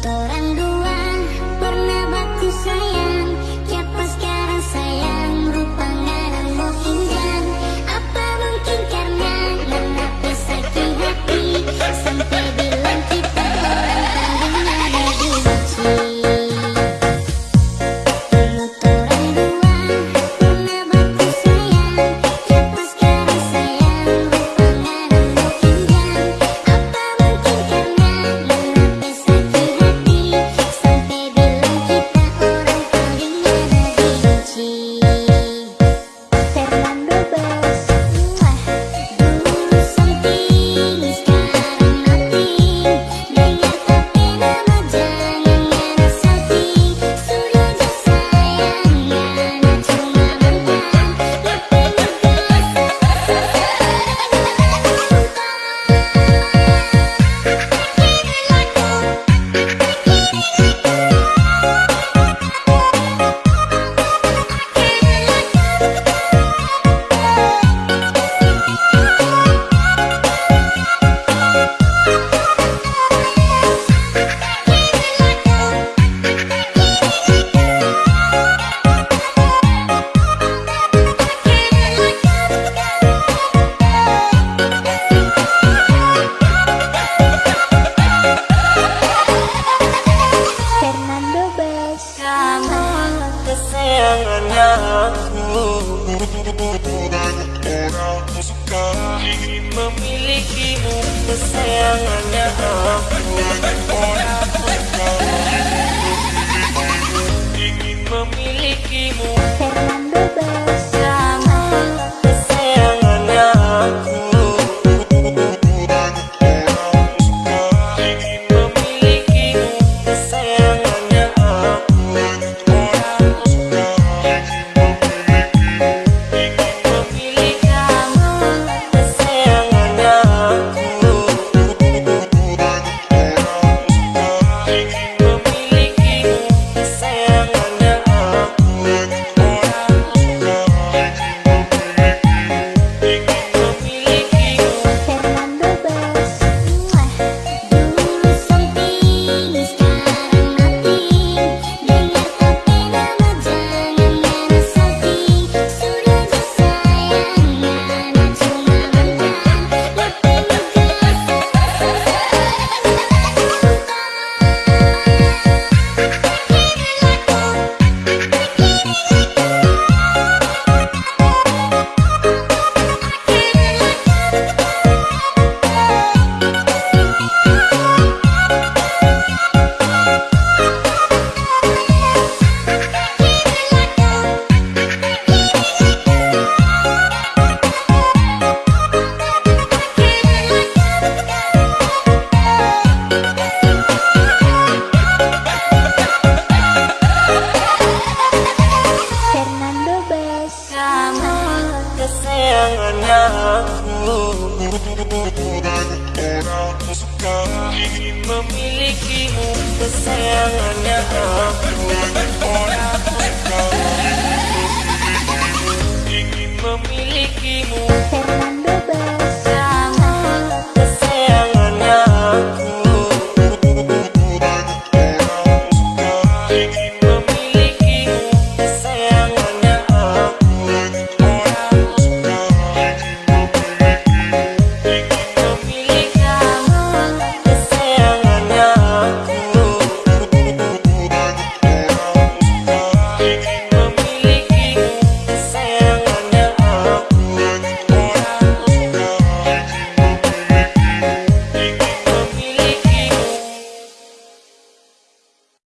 memilikimu kesayangannya aku Orang tangannya Banyak orang suka ingin orang suka ingin memilikimu